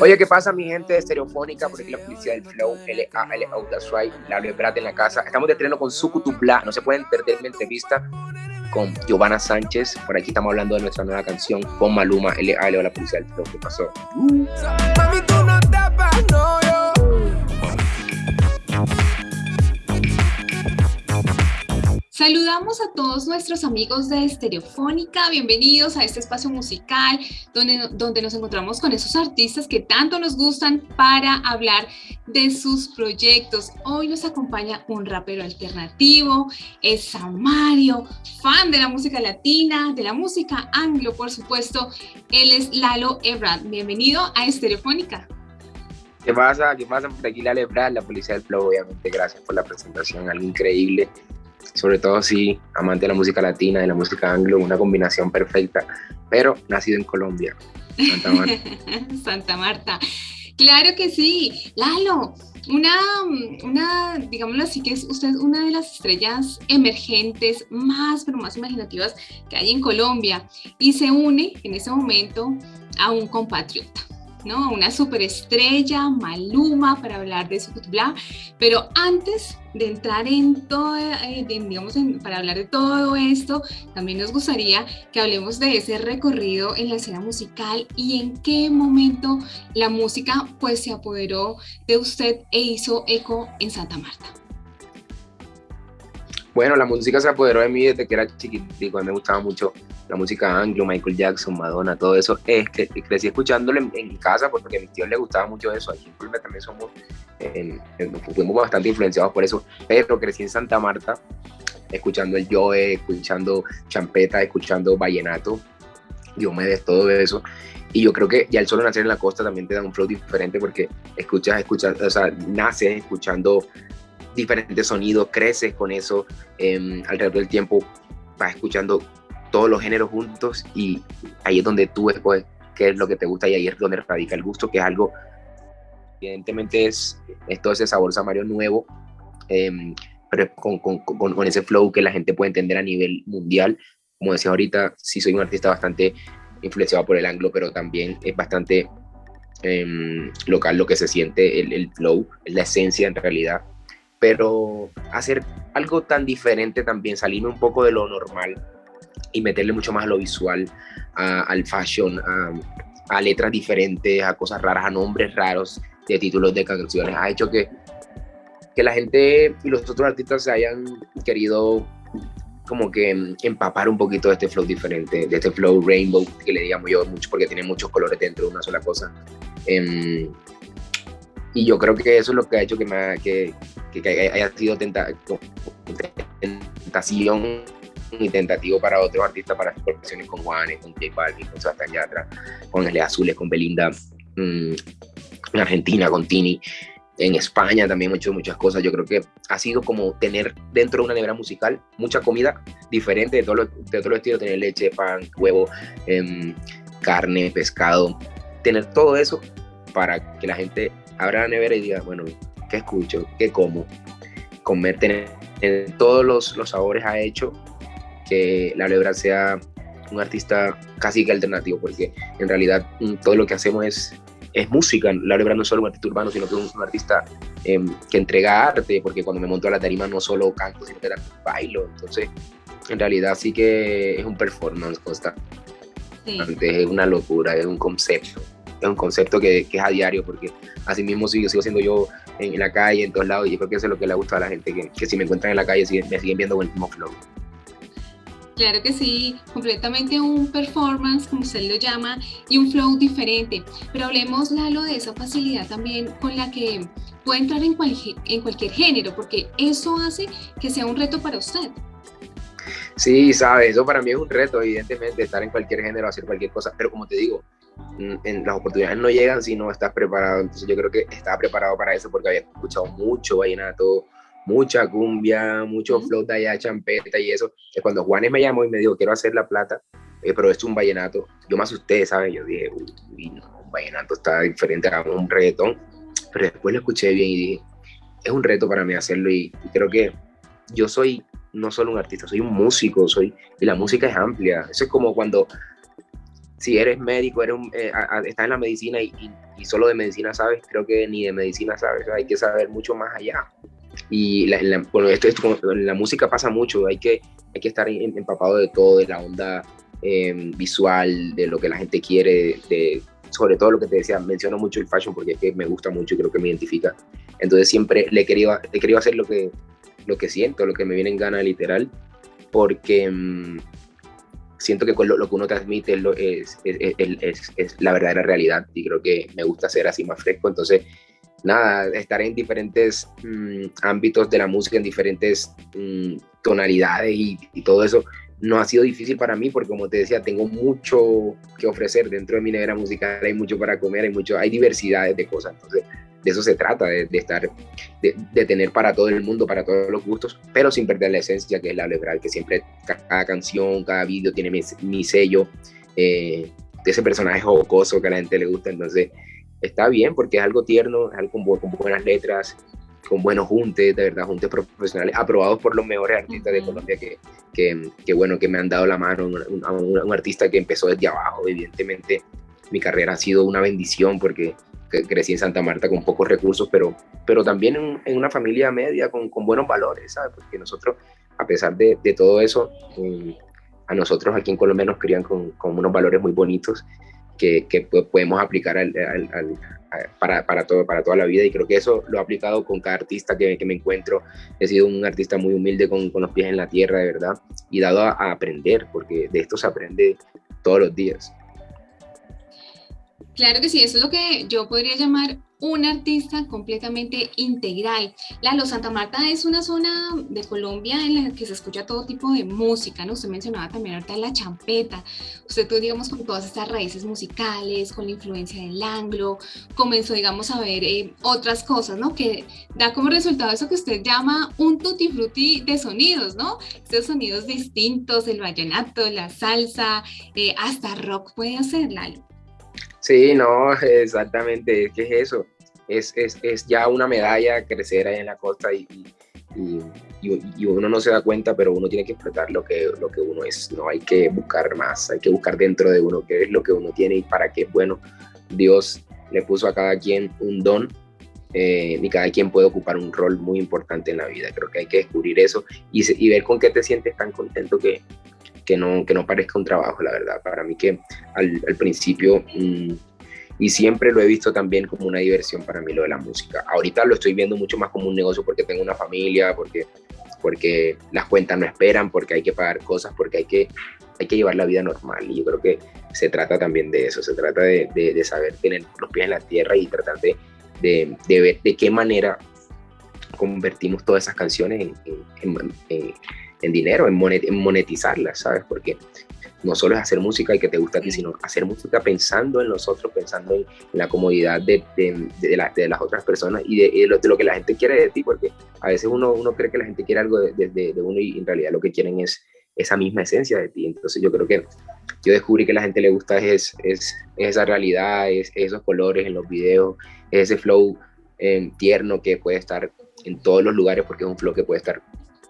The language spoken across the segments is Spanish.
Oye, ¿qué pasa mi gente de Estereofónica? Por aquí la policía del Flow, L-A-L That's Right, la Prat en la casa. Estamos de estreno con Sucutubla, no se pueden perder mi entrevista con Giovanna Sánchez. Por aquí estamos hablando de nuestra nueva canción con Maluma, L-A-L la policía del Flow. ¿Qué pasó? Uh. Saludamos a todos nuestros amigos de Estereofónica, bienvenidos a este espacio musical donde, donde nos encontramos con esos artistas que tanto nos gustan para hablar de sus proyectos. Hoy nos acompaña un rapero alternativo, es Samario, fan de la música latina, de la música anglo, por supuesto. Él es Lalo Ebrard. Bienvenido a Estereofónica. ¿Qué pasa? ¿Qué pasa por aquí, Lalo Ebrard, la policía del flow? Obviamente, gracias por la presentación, algo increíble sobre todo si amante de la música latina, de la música anglo, una combinación perfecta, pero nacido en Colombia, Santa Marta. Santa Marta. Claro que sí, Lalo, una, una, digámoslo así, que es usted una de las estrellas emergentes más, pero más imaginativas que hay en Colombia y se une en ese momento a un compatriota. Una superestrella, Maluma, para hablar de su bla. Pero antes de entrar en todo, eh, digamos, para hablar de todo esto, también nos gustaría que hablemos de ese recorrido en la escena musical y en qué momento la música pues se apoderó de usted e hizo eco en Santa Marta. Bueno, la música se apoderó de mí desde que era chiquitico, a mí me gustaba mucho la música anglo, Michael Jackson, Madonna, todo eso. Es que crecí escuchándolo en, mi casa porque a mis tíos les gustaba mucho eso. Aquí en Colombia también somos, fuimos bastante influenciados por eso, pero crecí en Santa Marta escuchando el Joe, escuchando champeta, escuchando vallenato, Diomedes, todo eso. Y yo creo que ya el solo nacer en la costa también te da un flow diferente porque escuchas, escuchas, o sea, naces escuchando diferentes sonidos, creces con eso, eh, alrededor del tiempo vas escuchando todos los géneros juntos y ahí es donde tú escoges qué es lo que te gusta y ahí es donde radica el gusto, que es algo, evidentemente es, es todo ese sabor samario nuevo, em, pero con, con, con, ese flow que la gente puede entender a nivel mundial. Como decía ahorita, sí soy un artista bastante influenciado por el anglo, pero también es bastante em, local lo que se siente, el, el flow, la esencia en realidad pero hacer algo tan diferente también, salirme un poco de lo normal y meterle mucho más a lo visual, al fashion, a, letras diferentes, a cosas raras, a nombres raros de títulos de canciones, ha hecho que, que la gente y los otros artistas se hayan querido como que empapar un poquito de este flow diferente, de este flow rainbow, que le digamos yo mucho, porque tiene muchos colores dentro de una sola cosa. Em, y yo creo que eso es lo que ha hecho que, me, que, que, haya sido tentación y tentativo para otros artistas para colaboraciones con Juanes, con J Balvin, con Sebastián Yatra, con El Azules, con Belinda, mm, en Argentina, con Tini, en España también he hecho muchas cosas. Yo creo que ha sido como tener dentro de una nevera musical mucha comida diferente de todos los, estilos, tener leche, pan, huevo, em, carne, pescado, tener todo eso para que la gente abra la nevera y diga, bueno, ¿qué escucho? ¿Qué como? Comer, tener, todos los, los, sabores ha hecho que La Lebra sea un artista casi que alternativo, porque en realidad mm, todo lo que hacemos es, es música. La Lebra no es solo un artista urbano, sino que es un artista em, que entrega arte, porque cuando me monto a la tarima no solo canto, sino que también bailo. Entonces, en realidad sí que es un performance constante. Es una locura, es un concepto es un concepto que, que, es a diario, porque así mismo sigo, sigo siendo yo en, la calle, en todos lados, y yo creo que eso es lo que le gusta a la gente, que, que si me encuentran en la calle me siguen viendo con el mismo flow. Claro que sí, completamente un performance, como usted lo llama, y un flow diferente. Pero hablemos, Lalo, de esa facilidad también con la que puede entrar en, en cualquier género, porque eso hace que sea un reto para usted. Sí, sabes, eso para mí es un reto, evidentemente, estar en cualquier género, hacer cualquier cosa, pero como te digo, en, las oportunidades no llegan si no estás preparado, entonces yo creo que estaba preparado para eso porque había escuchado mucho vallenato, mucha cumbia, mucho flow de allá, champeta y eso, que cuando Juanes me llamó y me dijo, quiero hacer La Plata, eh, pero esto es un vallenato, yo me asusté, ¿sabes? Yo dije, uy, no, un vallenato está diferente a un reggaetón, pero después lo escuché bien y dije, es un reto para mí hacerlo y creo que yo soy no solo un artista, soy un músico, soy, y la música es amplia. Eso es como cuando, si eres médico, eres eh, estás en la medicina y, solo de medicina sabes, creo que ni de medicina sabes, hay que saber mucho más allá. Y la, la, bueno, esto, la música pasa mucho, hay que, hay que estar empapado de todo, de la onda em, visual, de lo que la gente quiere, de, sobre todo lo que te decía, menciono mucho el fashion porque es que me gusta mucho y creo que me identifica. Entonces siempre le he querido, he querido hacer lo que, lo que siento, lo que me viene en gana literal, porque mm, siento que con lo, que uno transmite es, es, es, la verdadera realidad y creo que me gusta ser así más fresco. Entonces, nada, estar en diferentes mm, ámbitos de la música, en diferentes mm, tonalidades y, todo eso, no ha sido difícil para mí porque como te decía, tengo mucho que ofrecer dentro de mi negra musical, hay mucho para comer, hay mucho, hay diversidades de cosas. Entonces, de eso se trata, de, estar, de, tener para todo el mundo, para todos los gustos, pero sin perder la esencia que es la liberal, que siempre cada canción, cada vídeo tiene mi, sello, eh, de ese personaje jocoso que a la gente le gusta, entonces está bien porque es algo tierno, es algo con, buenas letras, con buenos juntes, de verdad, juntes profesionales, aprobados por los mejores artistas de Colombia que, que, bueno, que me han dado la mano, un, un, artista que empezó desde abajo, evidentemente mi carrera ha sido una bendición porque crecí en Santa Marta con pocos recursos, pero, pero también en, una familia media con, con, buenos valores, ¿sabes? Porque nosotros, a pesar de, de todo eso, mm, a nosotros aquí en Colombia nos crían con, con unos valores muy bonitos que, que podemos aplicar al, para, para, todo, para toda la vida y creo que eso lo he aplicado con cada artista que, que me encuentro. He sido un artista muy humilde con, con, los pies en la tierra, de verdad, y dado a, a aprender, porque de esto se aprende todos los días. Claro que sí, eso es lo que yo podría llamar un artista completamente integral. Lalo, Santa Marta es una zona de Colombia en la que se escucha todo tipo de música, ¿no? Usted mencionaba también ahorita la champeta. Usted, digamos, con todas estas raíces musicales, con la influencia del anglo, comenzó, digamos, a ver eh, otras cosas, ¿no? Que da como resultado eso que usted llama un tutti frutti de sonidos, ¿no? Estos sonidos distintos, el vallenato, la salsa, eh, hasta rock puede hacer, Lalo. Sí, no, exactamente, ¿qué es eso? Es, es, es, ya una medalla crecer ahí en la costa y, y, y, uno no se da cuenta, pero uno tiene que explotar lo que, lo que uno es, no hay que buscar más, hay que buscar dentro de uno qué es lo que uno tiene y para qué bueno. Dios le puso a cada quien un don eh, y cada quien puede ocupar un rol muy importante en la vida. Creo que hay que descubrir eso y, y ver con qué te sientes tan contento que, que no, que no parezca un trabajo, la verdad. Para mí que al, al principio, mm, y siempre lo he visto también como una diversión para mí lo de la música. Ahorita lo estoy viendo mucho más como un negocio porque tengo una familia, porque, porque las cuentas no esperan, porque hay que pagar cosas, porque hay que, hay que llevar la vida normal. Y yo creo que se trata también de eso, se trata de, de, saber tener los pies en la tierra y tratar de, de, ver de qué manera convertimos todas esas canciones en, en en dinero, en, monetizarla, ¿sabes? Porque no solo es hacer música y que te gusta a ti, sino hacer música pensando en nosotros, pensando en, la comodidad de, de, de, las otras personas y, de, lo, que la gente quiere de ti, porque a veces uno, uno cree que la gente quiere algo de, uno y en realidad lo que quieren es esa misma esencia de ti. Entonces yo creo que yo descubrí que a la gente le gusta es, es, esa realidad, es, esos colores en los videos, ese flow eh, tierno que puede estar en todos los lugares porque es un flow que puede estar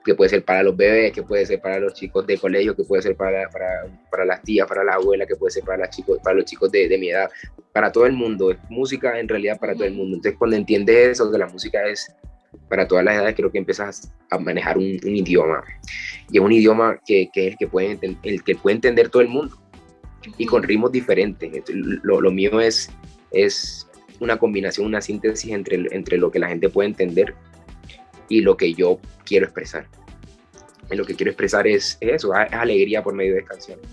que puede ser para los bebés, que puede ser para los chicos de colegio, que puede ser para, para, para las tías, para la abuela, que puede ser para, las chicos, para los chicos de, de, mi edad, para todo el mundo. Es música en realidad para todo el mundo. Entonces cuando entiendes eso, que la música es para todas las edades, creo que empiezas a manejar un, idioma. Y es un idioma que, que es el que, puede, el que puede entender todo el mundo. Y con ritmos diferentes. Lo, lo mío es, es una combinación, una síntesis entre, entre lo que la gente puede entender y lo que yo quiero expresar. Y lo que quiero expresar es, eso, es alegría por medio de canciones.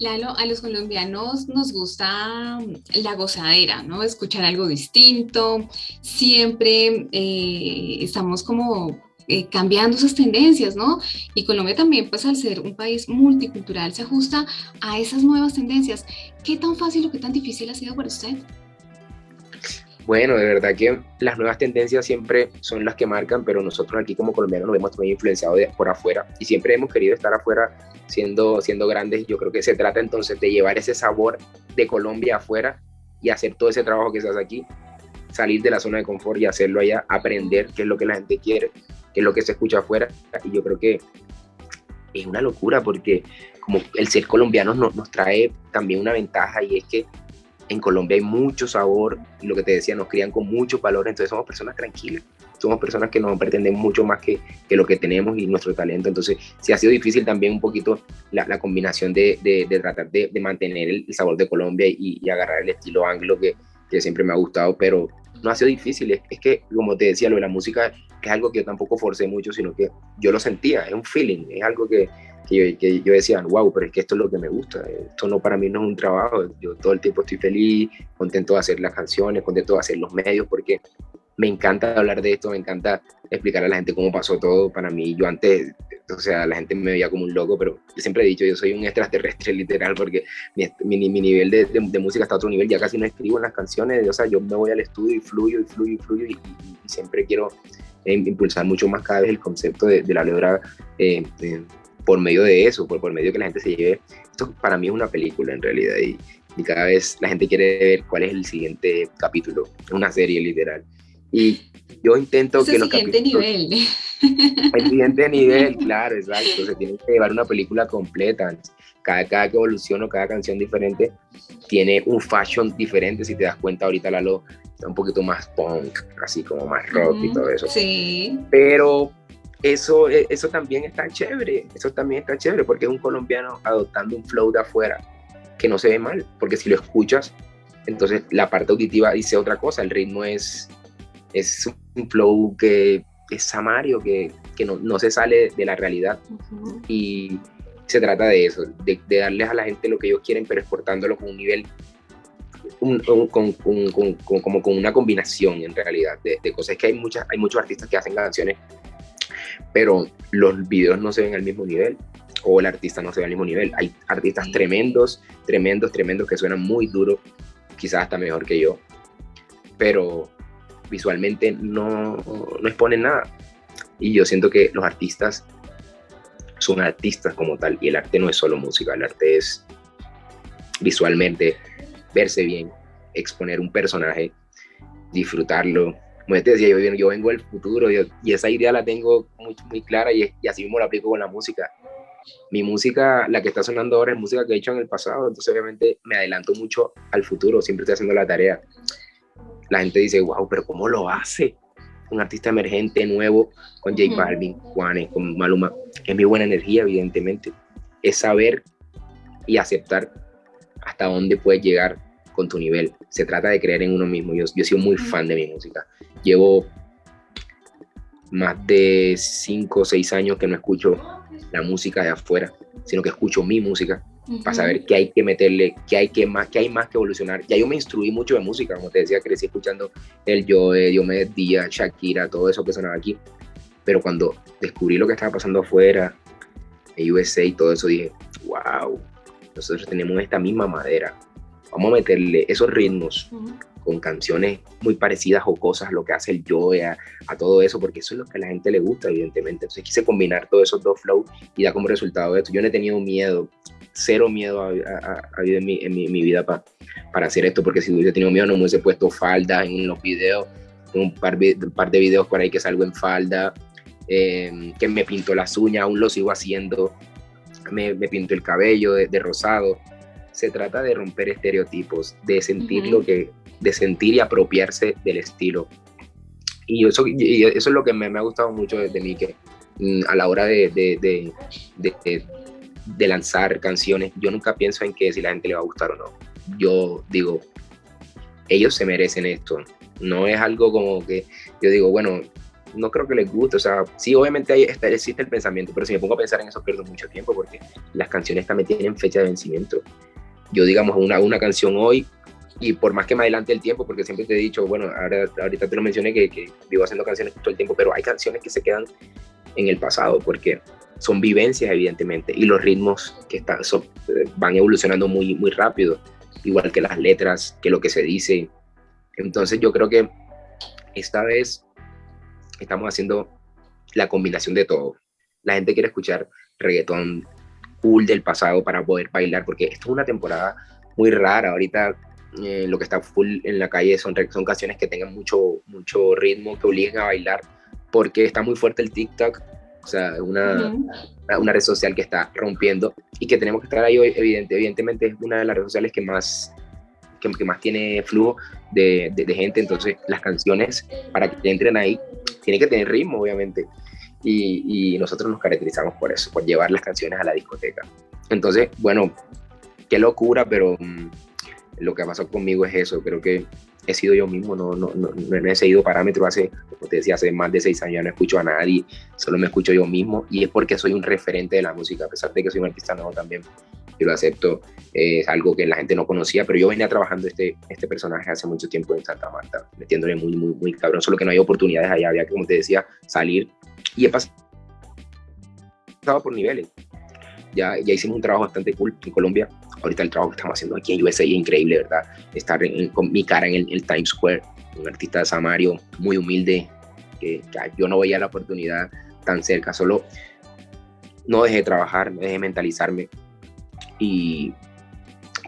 Lalo, a los colombianos nos gusta la gozadera, ¿no? Escuchar algo distinto. Siempre eh, estamos como eh, cambiando esas tendencias, ¿no? Y Colombia también, pues al ser un país multicultural, se ajusta a esas nuevas tendencias. ¿Qué tan fácil o qué tan difícil ha sido para usted? Bueno, de verdad que las nuevas tendencias siempre son las que marcan, pero nosotros aquí como colombianos nos vemos muy influenciados por afuera y siempre hemos querido estar afuera siendo, siendo grandes. Yo creo que se trata entonces de llevar ese sabor de Colombia afuera y hacer todo ese trabajo que se hace aquí, salir de la zona de confort y hacerlo allá, aprender qué es lo que la gente quiere que es lo que se escucha afuera. Y yo creo que es una locura porque como el ser colombiano nos, nos trae también una ventaja y es que en Colombia hay mucho sabor, lo que te decía, nos crían con muchos valores, entonces somos personas tranquilas, somos personas que nos pretenden mucho más que, que, lo que tenemos y nuestro talento, entonces sí ha sido difícil también un poquito la, la combinación de, de, tratar de, mantener el, sabor de Colombia y, y, agarrar el estilo anglo que, que siempre me ha gustado, pero no ha sido difícil, es, que, como te decía, lo de la música es algo que yo tampoco forcé mucho, sino que yo lo sentía, es un feeling, es algo que, que, yo, que yo decía, wow, pero es que esto es lo que me gusta, esto no para mí no es un trabajo, yo todo el tiempo estoy feliz, contento de hacer las canciones, contento de hacer los medios, porque me encanta hablar de esto, me encanta explicar a la gente cómo pasó todo. Para mí, yo antes, o sea, la gente me veía como un loco, pero yo siempre he dicho, yo soy un extraterrestre literal, porque mi, mi, mi nivel de, de, música está a otro nivel, ya casi no escribo en las canciones, o sea, yo me voy al estudio y fluyo y fluyo y fluyo y, siempre quiero eh, impulsar mucho más cada vez el concepto de, de la letra eh, por medio de eso, por, por medio de que la gente se lleve. Esto para mí es una película en realidad y, y cada vez la gente quiere ver cuál es el siguiente capítulo, una serie literal. Y yo intento que... El siguiente nivel. El siguiente nivel, claro, exacto. Se tiene que llevar una película completa. Cada, cada que evoluciona, cada canción diferente, tiene un fashion diferente. Si te das cuenta, ahorita Lalo está un poquito más punk, así como más rock y todo eso. Sí. Pero eso, e, eso también está chévere. Eso también está chévere porque es un colombiano adoptando un flow de afuera que no se ve mal. Porque si lo escuchas, entonces la parte auditiva dice otra cosa. El ritmo es es un flow que es samario, que, que no, no, se sale de la realidad. Y se trata de eso, de, de, darles a la gente lo que ellos quieren, pero exportándolo con un nivel, un, con, con, como con una combinación en realidad de, de, cosas. que hay, muchas, hay muchos artistas que hacen canciones, pero los videos no se ven al mismo nivel o el artista no se ve al mismo nivel. Hay artistas tremendos, tremendos, tremendos que suenan muy duro, quizás hasta mejor que yo, pero visualmente no, no exponen nada. Y yo siento que los artistas son artistas como tal y el arte no es solo música, el arte es visualmente verse bien, exponer un personaje, disfrutarlo. Como te decía, yo, yo vengo del futuro y esa idea la tengo muy, muy clara y, y, así mismo la aplico con la música. Mi música, la que está sonando ahora, es música que he hecho en el pasado, entonces obviamente me adelanto mucho al futuro, siempre estoy haciendo la tarea la gente dice, wow, pero ¿cómo lo hace? Un artista emergente, nuevo, con J Balvin, Juanes, con Maluma. Es mi buena energía, evidentemente. Es saber y aceptar hasta dónde puedes llegar con tu nivel. Se trata de creer en uno mismo. Yo, yo he sido muy fan de mi música. Llevo más de 5 o 6 años que no escucho la música de afuera, sino que escucho mi música para saber qué hay que meterle, qué hay, que más, qué hay más que evolucionar. Ya yo me instruí mucho de música, como te decía, crecí escuchando el Joe, Diomedes Díaz, Shakira, todo eso que sonaba aquí. Pero cuando descubrí lo que estaba pasando afuera, en USA y todo eso, dije, wow, nosotros tenemos esta misma madera. Vamos a meterle esos ritmos con canciones muy parecidas o cosas, lo que hace el Joe, a, a, todo eso, porque eso es lo que a la gente le gusta, evidentemente. Entonces quise combinar todos esos dos flows y da como resultado esto. Yo no he tenido miedo cero miedo a, a, en, mi, en, mi, vida para para hacer esto, porque si hubiese tenido miedo no me hubiese puesto falda en los videos, un par, un par de videos por ahí que salgo en falda, eh, que me pinto las uñas, aún lo sigo haciendo, me, me pinto el cabello de, rosado. Se trata de romper estereotipos, de sentir lo que, de sentir y apropiarse del estilo. Y eso, y eso es lo que me, me ha gustado mucho de, mí, que mm, a la hora de, de, de de lanzar canciones, yo nunca pienso en que si la gente le va a gustar o no. Yo digo, ellos se merecen esto. No es algo como que yo digo, bueno, no creo que les guste. O sea, sí, obviamente ahí está, existe el pensamiento, pero si me pongo a pensar en eso pierdo mucho tiempo porque las canciones también tienen fecha de vencimiento. Yo, digamos, una, una canción hoy y por más que me adelante el tiempo, porque siempre te he dicho, bueno, ahora, ahorita te lo mencioné que, que vivo haciendo canciones todo el tiempo, pero hay canciones que se quedan en el pasado porque son vivencias, evidentemente, y los ritmos que están, son, eh, van evolucionando muy, muy rápido, igual que las letras, que lo que se dice. Entonces yo creo que esta vez estamos haciendo la combinación de todo. La gente quiere escuchar reggaetón cool del pasado para poder bailar, porque esto es una temporada muy rara. Ahorita eh, lo que está full en la calle son, son canciones que tengan mucho, mucho ritmo, que obliguen a bailar porque está muy fuerte el TikTok, o sea, una, una red social que está rompiendo y que tenemos que estar ahí, evidente, evidentemente es una de las redes sociales que más, que, más tiene flujo de, de, gente, entonces las canciones, para que entren ahí, tienen que tener ritmo, obviamente, y, y nosotros nos caracterizamos por eso, por llevar las canciones a la discoteca. Entonces, bueno, qué locura, pero mm, lo que pasado conmigo es eso, creo que he sido yo mismo, no, no, no, no he seguido parámetros hace, como te decía, hace más de seis años ya no escucho a nadie, solo me escucho yo mismo y es porque soy un referente de la música, a pesar de que soy un artista nuevo también, yo lo acepto, es algo que la gente no conocía, pero yo venía trabajando este, este personaje hace mucho tiempo en Santa Marta, metiéndole muy, muy, muy cabrón, solo que no hay oportunidades allá, había como te decía, salir y he pasado por niveles. Ya, ya hicimos un trabajo bastante cool en Colombia, ahorita el trabajo que estamos haciendo aquí en USA es increíble, ¿verdad? Estar con mi cara en el, Times Square, un artista de Samario muy humilde, que, yo no veía la oportunidad tan cerca, solo no dejé de trabajar, no dejé de mentalizarme y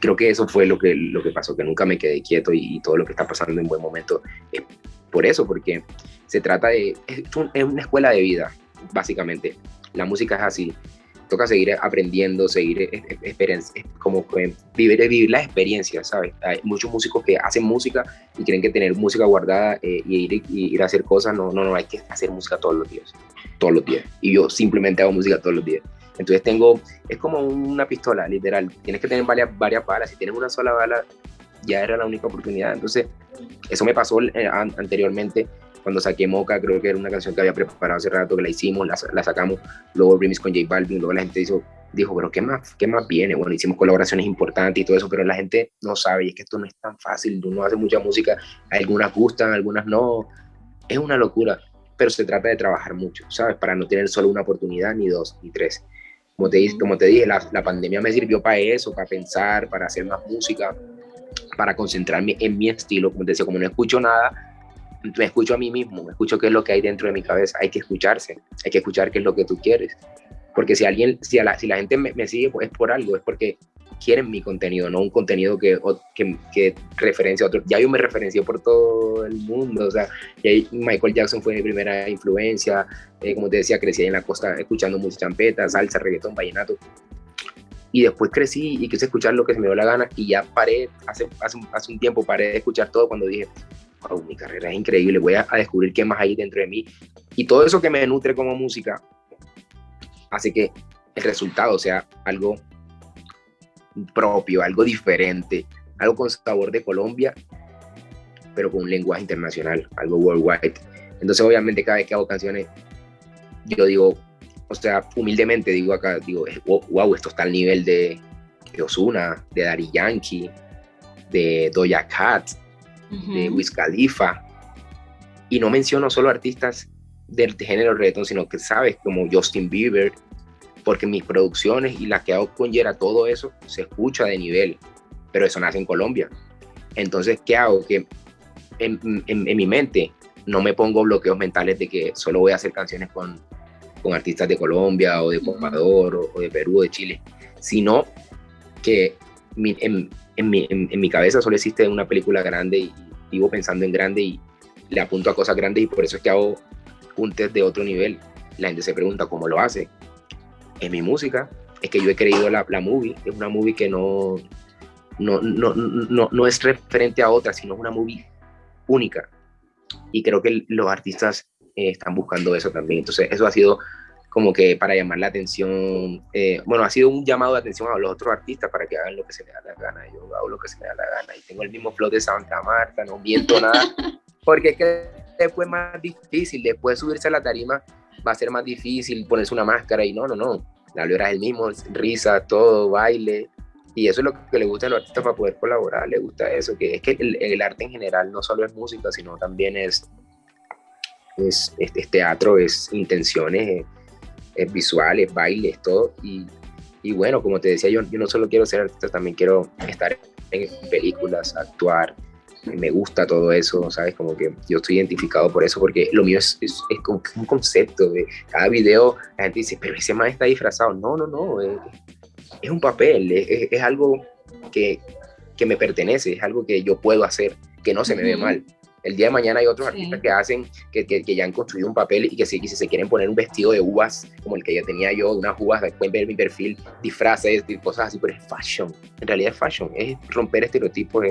creo que eso fue lo que, lo que pasó, que nunca me quedé quieto y, todo lo que está pasando en buen momento es por eso, porque se trata de, es una escuela de vida, básicamente. La música es así, toca seguir aprendiendo, seguir e, e, como vivir, vivir la experiencia, ¿sabes? Hay muchos músicos que hacen música y creen que tener música guardada eh, y, ir, ir a hacer cosas, no, no, no, hay que hacer música todos los días, todos los días. Y yo simplemente hago música todos los días. Entonces tengo, es como una pistola, literal. Tienes que tener varias, varias balas. Si tienes una sola bala, ya era la única oportunidad. Entonces, eso me pasó eh, anteriormente cuando saqué Moca, creo que era una canción que había preparado hace rato, que la hicimos, la, sacamos, luego remix con J Balvin, luego la gente dijo, dijo, pero ¿qué más, ¿qué más viene? Bueno, hicimos colaboraciones importantes y todo eso, pero la gente no sabe, y es que esto no es tan fácil, uno hace mucha música, algunas gustan, algunas no, es una locura, pero se trata de trabajar mucho, ¿sabes? Para no tener solo una oportunidad, ni dos, ni tres. Como te, como te dije, la, la pandemia me sirvió para eso, para pensar, para hacer más música, para concentrarme en mi estilo, como te decía, como no escucho nada, me escucho a mí mismo, me escucho qué es lo que hay dentro de mi cabeza. Hay que escucharse, hay que escuchar qué es lo que tú quieres. Porque si alguien, si, la, si la gente me, sigue, pues es por algo, es porque quieren mi contenido, no un contenido que, que, que referencia a otro. Ya yo me referencié por todo el mundo, o sea, Michael Jackson fue mi primera influencia, eh, como te decía, crecí en la costa escuchando música champeta, salsa, reggaetón, vallenato. Y después crecí y quise escuchar lo que se me dio la gana y ya paré, hace, hace, hace un tiempo paré de escuchar todo cuando dije, mi carrera es increíble, voy a, descubrir qué más hay dentro de mí. Y todo eso que me nutre como música hace que el resultado sea algo propio, algo diferente, algo con sabor de Colombia, pero con un lenguaje internacional, algo worldwide. Entonces, obviamente, cada vez que hago canciones, yo digo, o sea, humildemente digo acá, digo, wow, esto está al nivel de, Ozuna, de Daddy Yankee, de Doja Cat, de Wiz Khalifa. Y no menciono solo artistas del género reggaeton, sino que sabes, como Justin Bieber, porque mis producciones y las que hago con Yera, todo eso se escucha de nivel, pero eso nace en Colombia. Entonces, ¿qué hago? Que en, mi mente no me pongo bloqueos mentales de que solo voy a hacer canciones con, con artistas de Colombia o de Ecuador o, de Perú o de Chile, sino que en, en mi, en, mi cabeza solo existe una película grande y vivo pensando en grande y le apunto a cosas grandes y por eso es que hago un test de otro nivel. La gente se pregunta cómo lo hace. En mi música es que yo he creído la, la movie, es una movie que no, no, no, no, no es referente a otra, sino es una movie única. Y creo que los artistas eh, están buscando eso también. Entonces, eso ha sido como que para llamar la atención, eh, bueno, ha sido un llamado de atención a los otros artistas para que hagan lo que se les da la gana, yo hago lo que se me da la gana y tengo el mismo flow de Santa Marta, no miento nada, porque es que después es más difícil, después de subirse a la tarima va a ser más difícil ponerse una máscara y no, no, no, la es el mismo, risa, todo, baile, y eso es lo que le gusta a los artistas para poder colaborar, le gusta eso, que es que el, el arte en general no solo es música, sino también es, es, es, teatro, es intenciones, es visuales, bailes, todo. Y, y, bueno, como te decía, yo, yo no solo quiero ser artista, también quiero estar en películas, actuar. Me gusta todo eso, ¿sabes? Como que yo estoy identificado por eso, porque lo mío es, es, es como un concepto. De cada video la gente dice, pero ese man está disfrazado. No, no, no. Es, es un papel, es, es algo que, que, me pertenece, es algo que yo puedo hacer, que no se me ve mal. El día de mañana hay otros artistas que hacen, que, que, ya han construido un papel y que si, se quieren poner un vestido de uvas, como el que yo tenía yo, unas uvas, pueden ver mi perfil, disfraces, cosas así, pero es fashion. En realidad es fashion, es romper estereotipos,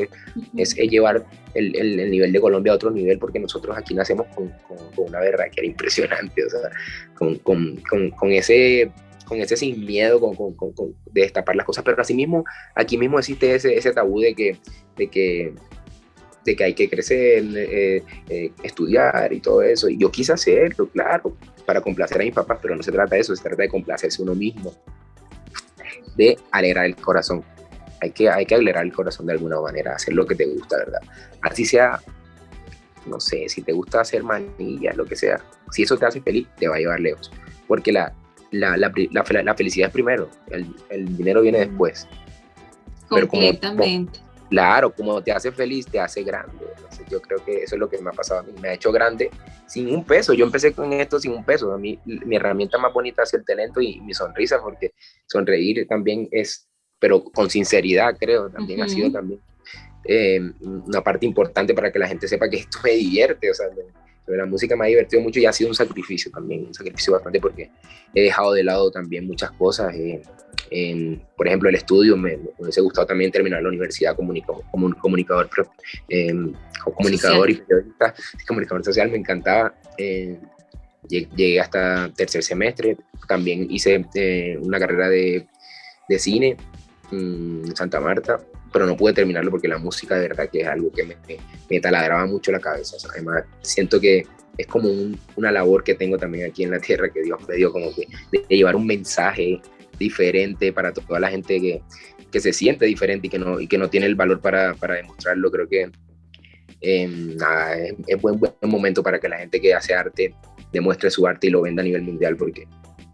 es, es, llevar el, el, nivel de Colombia a otro nivel, porque nosotros aquí nacemos con, con, una verdad que era impresionante, o sea, con, con ese con ese sin miedo con, con, con, de destapar las cosas, pero asimismo, aquí mismo existe ese, ese tabú de que, de que de que hay que crecer, eh, eh, estudiar y todo eso. Y yo quise hacerlo, claro, para complacer a mis papás, pero no se trata de eso, se trata de complacerse uno mismo, de alegrar el corazón. Hay que, hay que alegrar el corazón de alguna manera, hacer lo que te gusta, ¿verdad? Así sea, no sé, si te gusta hacer manillas, lo que sea, si eso te hace feliz, te va a llevar lejos. Porque la, la, la, la, felicidad es primero, el, el dinero viene después. Completamente. Claro, como te hace feliz, te hace grande. Entonces, yo creo que eso es lo que me ha pasado a mí. Me ha hecho grande sin un peso. Yo empecé con esto sin un peso. A mí, mi herramienta más bonita es el talento y mi sonrisa, porque sonreír también es, pero con sinceridad, creo, también ha sido también eh, una parte importante para que la gente sepa que esto me divierte. O sea, la música me ha divertido mucho y ha sido un sacrificio también, un sacrificio bastante porque he dejado de lado también muchas cosas. Eh, por ejemplo, el estudio, me, me, hubiese gustado también terminar la universidad como, como comunicador, eh, comunicador y periodista, comunicador social, me encantaba. Eh, llegué hasta tercer semestre, también hice eh, una carrera de, de cine mm, en Santa Marta, pero no pude terminarlo porque la música de verdad que es algo que me, me, taladraba mucho la cabeza. además, siento que es como una labor que tengo también aquí en la tierra que Dios me dio, como que de, llevar un mensaje diferente para toda la gente que, que, se siente diferente y que no, y que no tiene el valor para, para demostrarlo. Creo que eh, nada, es, es buen, buen momento para que la gente que hace arte demuestre su arte y lo venda a nivel mundial porque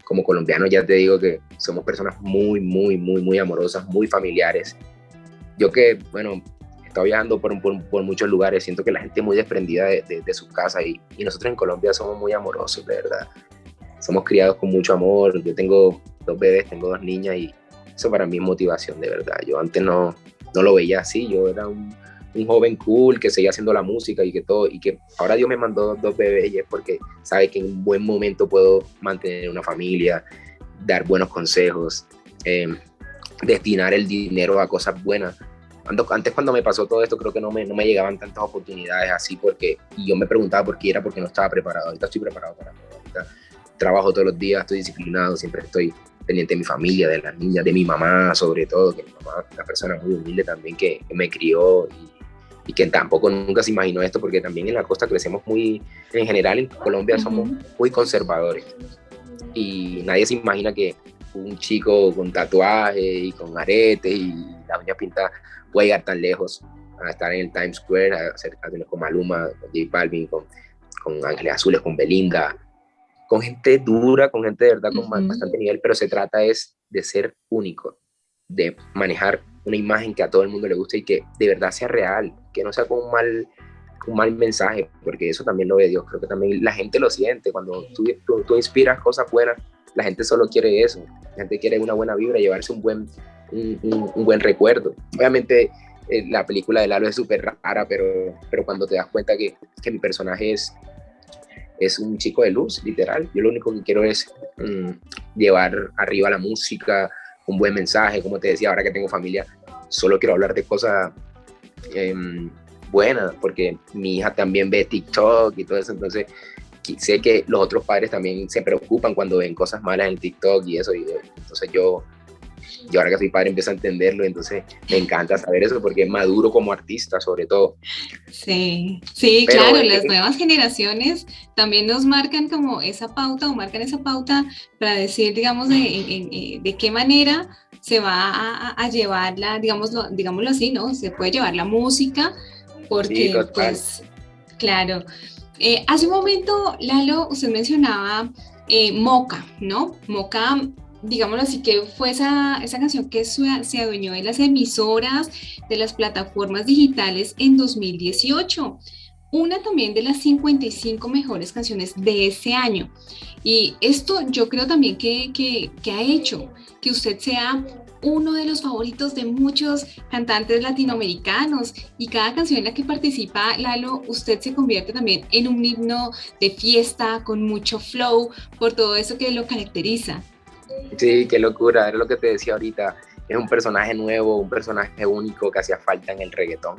como colombiano ya te digo que somos personas muy, muy, muy, muy amorosas, muy familiares yo que, bueno, he estado viajando por, por, muchos lugares, siento que la gente es muy desprendida de, de, su casa y, y, nosotros en Colombia somos muy amorosos, de verdad. Somos criados con mucho amor. Yo tengo dos bebés, tengo dos niñas y eso para mí es motivación, de verdad. Yo antes no, no lo veía así, yo era un, un joven cool que seguía haciendo la música y que todo, y que ahora Dios me mandó dos bebés y es porque sabe que en un buen momento puedo mantener una familia, dar buenos consejos, eh, destinar el dinero a cosas buenas antes cuando me pasó todo esto creo que no me, no me llegaban tantas oportunidades así porque y yo me preguntaba por qué era porque no estaba preparado. Ahorita estoy preparado para todo. Ahorita trabajo todos los días, estoy disciplinado, siempre estoy pendiente de mi familia, de las niñas, de mi mamá sobre todo, que mi mamá es una persona muy humilde también que, me crió y, y, que tampoco nunca se imaginó esto porque también en la costa crecemos muy, en general en Colombia somos muy conservadores. Y nadie se imagina que un chico con tatuaje y con aretes y la uña pintada puede llegar tan lejos a estar en el Times Square, a hacer canciones con Maluma, con J Balvin, con, con Ángeles Azules, con Belinda, con gente dura, con gente de verdad con bastante nivel, pero se trata es de ser único, de manejar una imagen que a todo el mundo le guste y que de verdad sea real, que no sea con un mal, un mal mensaje, porque eso también lo ve Dios, creo que también la gente lo siente, cuando tú, tú, inspiras cosas buenas, la gente solo quiere eso, la gente quiere una buena vibra, llevarse un buen, un, buen recuerdo. Obviamente eh, la película de Lalo es súper rara, pero, pero cuando te das cuenta que, que, mi personaje es, es un chico de luz, literal, yo lo único que quiero es mm, llevar arriba la música, un buen mensaje, como te decía, ahora que tengo familia, solo quiero hablar de cosas em, buenas, porque mi hija también ve TikTok y todo eso, entonces sé que los otros padres también se preocupan cuando ven cosas malas en TikTok y eso, y entonces yo y ahora que soy padre empiezo a entenderlo, entonces me encanta saber eso porque maduro como artista sobre todo. Sí, sí, claro, las nuevas generaciones también nos marcan como esa pauta o marcan esa pauta para decir, digamos, de, de qué manera se va a, a llevarla, digámoslo, digámoslo así, ¿no? Se puede llevar la música porque, pues, claro. Eh, hace un momento, Lalo, usted mencionaba eh, Moca, ¿no? Moca digámoslo así, que fue esa, esa canción que se adueñó de las emisoras, de las plataformas digitales en 2018. Una también de las 55 mejores canciones de ese año. Y esto yo creo también que, que, que ha hecho que usted sea uno de los favoritos de muchos cantantes latinoamericanos y cada canción en la que participa Lalo, usted se convierte también en un himno de fiesta con mucho flow por todo eso que lo caracteriza. Sí, qué locura, era lo que te decía ahorita. Es un personaje nuevo, un personaje único que hacía falta en el reggaetón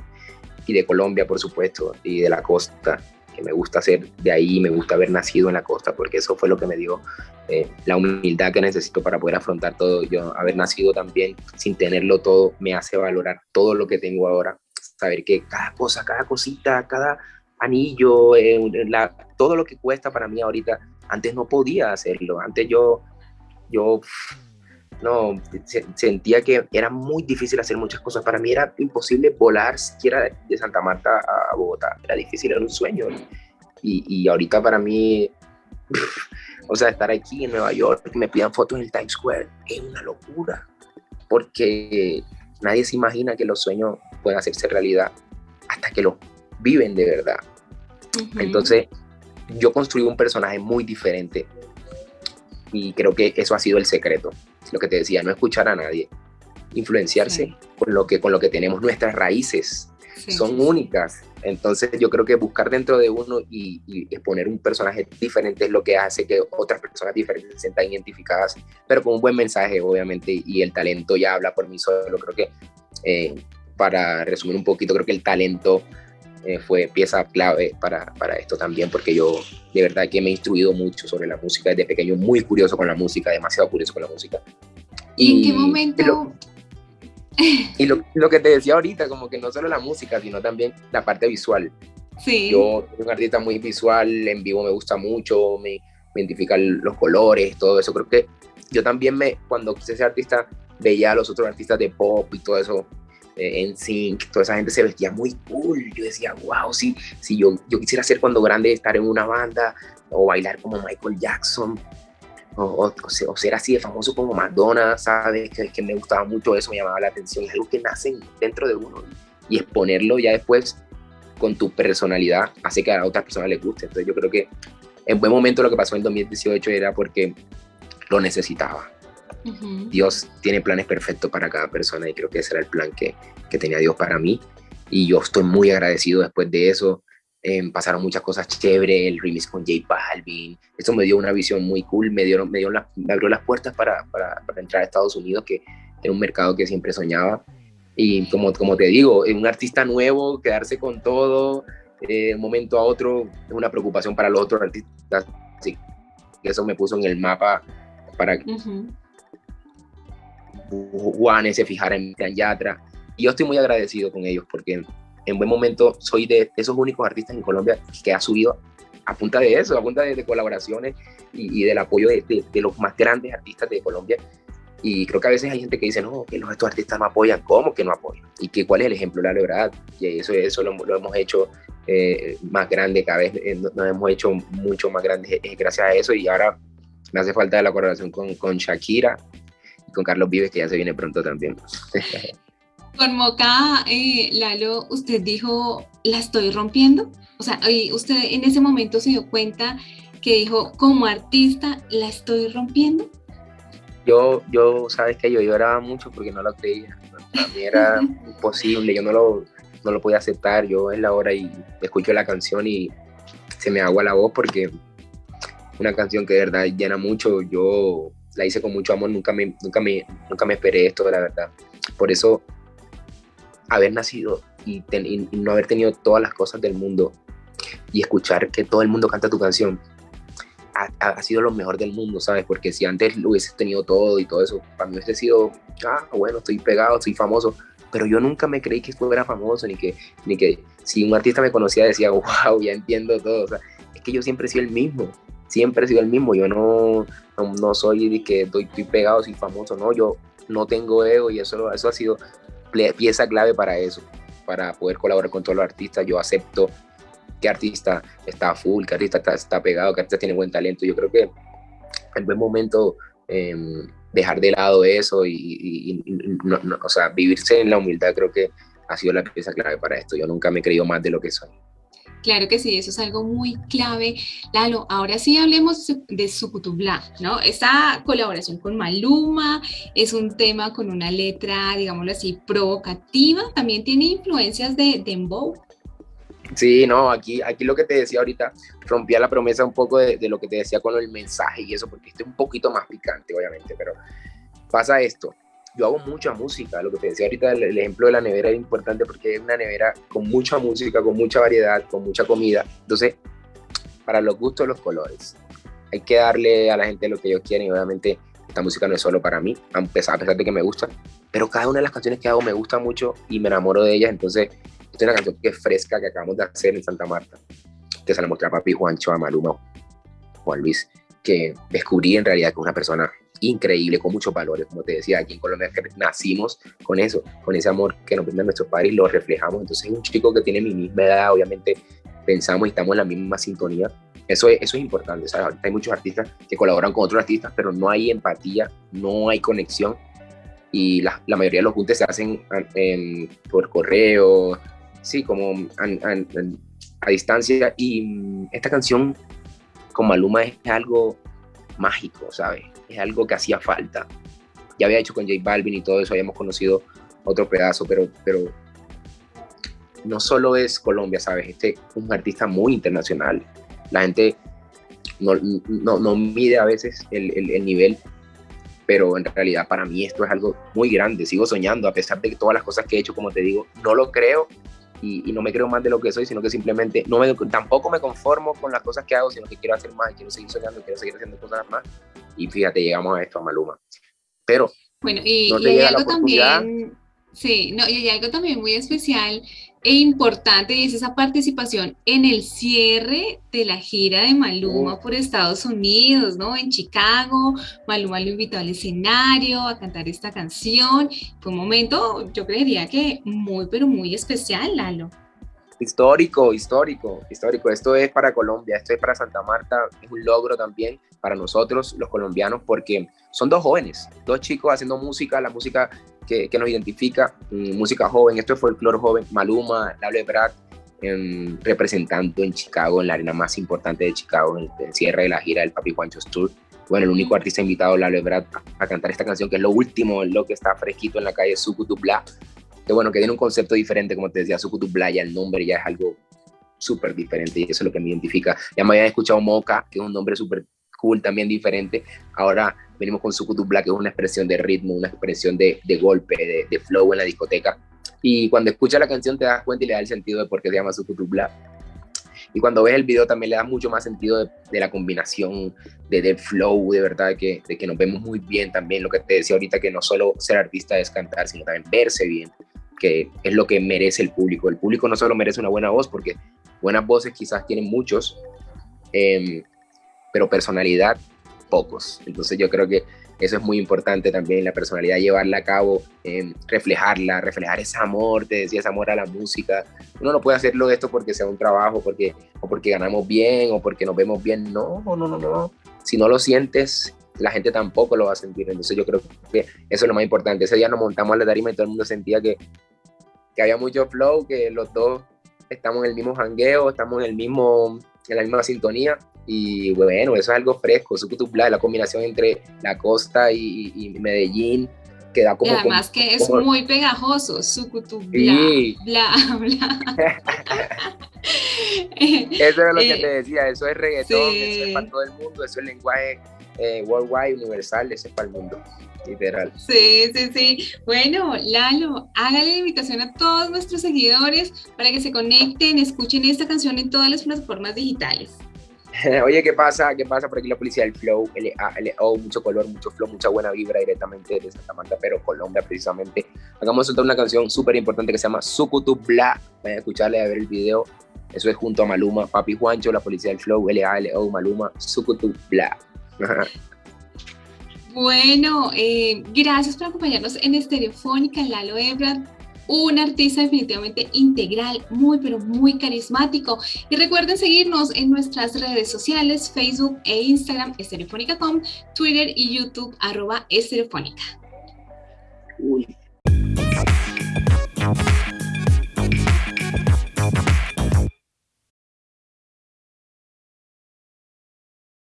y de Colombia, por supuesto, y de la costa que me gusta ser de ahí, me gusta haber nacido en la costa, porque eso fue lo que me dio eh, la humildad que necesito para poder afrontar todo. Yo haber nacido también sin tenerlo todo me hace valorar todo lo que tengo ahora, saber que cada cosa, cada cosita, cada anillo, eh, la, todo lo que cuesta para mí ahorita, antes no podía hacerlo, antes yo, yo no, sentía que era muy difícil hacer muchas cosas. Para mí era imposible volar siquiera de Santa Marta a Bogotá. Era difícil, era un sueño. Y, y ahorita para mí, o sea, estar aquí en Nueva York, que me pidan fotos en el Times Square, es una locura. Porque nadie se imagina que los sueños pueden hacerse realidad hasta que los viven de verdad. Entonces, yo construí un personaje muy diferente y creo que eso ha sido el secreto lo que te decía, no escuchar a nadie, influenciarse con, lo que, con lo que tenemos, nuestras raíces son únicas. Entonces yo creo que buscar dentro de uno y, exponer un personaje diferente es lo que hace que otras personas diferentes se sientan identificadas, pero con un buen mensaje, obviamente, y el talento ya habla por mí solo. Creo que, eh, para resumir un poquito, creo que el talento eh, fue pieza clave para, para, esto también, porque yo de verdad que me he instruido mucho sobre la música desde pequeño, muy curioso con la música, demasiado curioso con la música. ¿Y, en qué momento? Y, lo, lo, que te decía ahorita, como que no solo la música, sino también la parte visual. Sí. Yo soy un artista muy visual, en vivo me gusta mucho, me, me identifican los colores, todo eso. Creo que yo también me, cuando quise ser artista, veía a los otros artistas de pop y todo eso, en Sync, toda esa gente se vestía muy cool. Yo decía, wow, si, si yo, yo quisiera ser cuando grande estar en una banda o bailar como Michael Jackson o, o, ser así de famoso como Madonna, ¿sabes? Que, que, me gustaba mucho eso, me llamaba la atención. Es algo que nace dentro de uno y exponerlo ya después con tu personalidad hace que a otras personas les guste. Entonces yo creo que en buen momento lo que pasó en 2018 era porque lo necesitaba. Dios tiene planes perfectos para cada persona y creo que ese era el plan que, que tenía Dios para mí. Y yo estoy muy agradecido después de eso. Eh, pasaron muchas cosas chéveres, el remix con J Balvin. Eso me dio una visión muy cool, me, dio, me, dio me abrió las puertas para, para, para, entrar a Estados Unidos, que era un mercado que siempre soñaba. Y como, como te digo, un artista nuevo, quedarse con todo, eh, de un momento a otro, es una preocupación para los otros artistas. Así que eso me puso en el mapa para, Juanes se fijara en Gran Yatra. Y yo estoy muy agradecido con ellos porque en buen momento soy de esos únicos artistas en Colombia que ha subido a punta de eso, a punta de, colaboraciones y, del apoyo de, los más grandes artistas de Colombia. Y creo que a veces hay gente que dice, no, que los, estos artistas no apoyan. ¿Cómo que no apoyan? ¿Y que, cuál es el ejemplo? La verdad, y eso, eso lo, hemos hecho eh, más grande cada vez, eh, nos hemos hecho mucho más grandes eh, gracias a eso y ahora me hace falta la colaboración con, con Shakira, con Carlos Vives, que ya se viene pronto también. Con Moca, eh, Lalo, usted dijo, ¿la estoy rompiendo? O sea, usted en ese momento se dio cuenta que dijo, como artista, ¿la estoy rompiendo? Yo, yo, sabes que yo lloraba mucho porque no lo creía. Para mí era imposible, yo no lo, no lo podía aceptar. Yo en la hora y escucho la canción y se me agua la voz porque una canción que de verdad llena mucho. Yo la hice con mucho amor, nunca me, nunca me, nunca me esperé esto, la verdad. Por eso, haber nacido y, no haber tenido todas las cosas del mundo y escuchar que todo el mundo canta tu canción, ha, sido lo mejor del mundo, ¿sabes? Porque si antes lo hubieses tenido todo y todo eso, para mí hubiese sido, ah, bueno, estoy pegado, estoy famoso, pero yo nunca me creí que fuera famoso, ni que, ni que si un artista me conocía decía, wow, ya entiendo todo, o sea, es que yo siempre he sido el mismo, siempre he sido el mismo. Yo no, no, soy de que estoy, pegado, soy famoso, no, yo no tengo ego y eso, eso ha sido pieza clave para eso, para poder colaborar con todos los artistas. Yo acepto qué artista está full, qué artista está, pegado, qué artista tiene buen talento. Yo creo que en buen momento em, dejar de lado eso y, o sea, vivirse en la humildad creo que ha sido la pieza clave para esto. Yo nunca me he creído más de lo que soy. Claro que sí, eso es algo muy clave. Lalo, ahora sí hablemos de Sucutubla, ¿no? Esta colaboración con Maluma es un tema con una letra, digámoslo así, provocativa. También tiene influencias de Dembow. Sí, no, aquí, aquí lo que te decía ahorita, rompía la promesa un poco de, lo que te decía con el mensaje y eso, porque este es un poquito más picante, obviamente, pero pasa esto. Yo hago mucha música, lo que te decía ahorita, el, ejemplo de la nevera es importante porque es una nevera con mucha música, con mucha variedad, con mucha comida. Entonces, para los gustos, los colores. Hay que darle a la gente lo que ellos quieren y obviamente esta música no es solo para mí, a pesar, de que me gusta, pero cada una de las canciones que hago me gusta mucho y me enamoro de ellas, entonces esta es una canción que es fresca, que acabamos de hacer en Santa Marta, que se la mostré a papi Juancho, a Maluma, Juan Luis, que descubrí en realidad que es una persona increíble, con muchos valores, como te decía, aquí en Colombia nacimos con eso, con ese amor que nos brindan nuestros padres y lo reflejamos. Entonces es un chico que tiene mi misma edad, obviamente pensamos y estamos en la misma sintonía. Eso es, eso es importante, ¿sabes? hay muchos artistas que colaboran con otros artistas, pero no hay empatía, no hay conexión y la, la mayoría de los juntes se hacen por correo, sí, como a distancia. Y esta canción con Maluma es algo mágico, ¿sabes? Es algo que hacía falta. Ya había hecho con J Balvin y todo eso, habíamos conocido otro pedazo, pero, pero no solo es Colombia, ¿sabes? Este es un artista muy internacional. La gente no, no, no mide a veces el, el, el, nivel, pero en realidad para mí esto es algo muy grande. Sigo soñando, a pesar de todas las cosas que he hecho, como te digo, no lo creo y, no me creo más de lo que soy, sino que simplemente no me, tampoco me conformo con las cosas que hago, sino que quiero hacer más, quiero seguir soñando, quiero seguir haciendo cosas más. Y fíjate, llegamos a esto, a Maluma. Pero... Bueno, y, y hay algo también, sí, no, y hay algo también muy especial e importante y es esa participación en el cierre de la gira de Maluma por Estados Unidos, ¿no? En Chicago, Maluma lo invitó al escenario a cantar esta canción. Fue un momento, yo creería que muy, pero muy especial, Lalo. Histórico, histórico, histórico. Esto es para Colombia, esto es para Santa Marta, es un logro también para nosotros, los colombianos, porque son dos jóvenes, dos chicos haciendo música, la música que, nos identifica, mm, música joven, esto es folclore joven, Maluma, Lalo Brad, em, representando en Chicago, en la arena más importante de Chicago, en el, cierre de la gira del Papi Juancho Tour. Bueno, el único artista invitado, Lalo Brad, a, cantar esta canción, que es lo último, lo que está fresquito en la calle, Sucutubla, que bueno, que tiene un concepto diferente, como te decía, Sucutubla, ya el nombre ya es algo súper diferente y eso es lo que me identifica. Ya me habían escuchado Moca, que es un nombre súper cool, también diferente. Ahora venimos con Sucutubla, que es una expresión de ritmo, una expresión de, de golpe, de, flow en la discoteca. Y cuando escuchas la canción te das cuenta y le da el sentido de por qué se llama Sucutubla. Y cuando ves el video también le da mucho más sentido de, la combinación, de, del flow, de verdad, que, de que nos vemos muy bien también. Lo que te decía ahorita, que no solo ser artista es cantar, sino también verse bien que es lo que merece el público. El público no solo merece una buena voz, porque buenas voces quizás tienen muchos, em, pero personalidad pocos. Entonces yo creo que eso es muy importante también, la personalidad, llevarla a cabo, em, reflejarla, reflejar ese amor, te decía, ese amor a la música. Uno no puede hacerlo esto porque sea un trabajo, porque, o porque ganamos bien, o porque nos vemos bien. No, no, no, no. Si no lo sientes, la gente tampoco lo va a sentir. Entonces yo creo que eso es lo más importante. Ese día nos montamos a la tarima y todo el mundo sentía que que había mucho flow, que los dos estamos en el mismo jangueo, estamos en, el mismo, en la misma sintonía. Y bueno, eso es algo fresco, Sucutubla, la combinación entre la costa y, Medellín, que da como... Y además que es muy pegajoso, Sucutubla, bla, bla. eso es lo que eh, te decía, eso es reggaetón, eso es para todo el mundo, eso es lenguaje eh, worldwide, universal, eso es para el mundo literal. Sí, sí, sí. Bueno, Lalo, hágale la invitación a todos nuestros seguidores para que se conecten, escuchen esta canción en todas las plataformas digitales. Oye, ¿qué pasa? ¿Qué pasa por aquí la policía del flow? L-A-L-O, mucho color, mucho flow, mucha buena vibra directamente de Santa Marta, pero Colombia precisamente. Acabamos de soltar una canción súper importante que se llama Sukutu Bla. Vayan a escucharle, a ver el video. Eso es junto a Maluma, Papi Juancho, la policía del flow, L-A-L-O, Maluma, Sukutu Bla. Bueno, eh, gracias por acompañarnos en Estereofónica, Lalo Ebrard, un artista definitivamente integral, muy pero muy carismático. Y recuerden seguirnos en nuestras redes sociales, Facebook e Instagram, estereofónica.com, Twitter y YouTube, arroba estereofónica.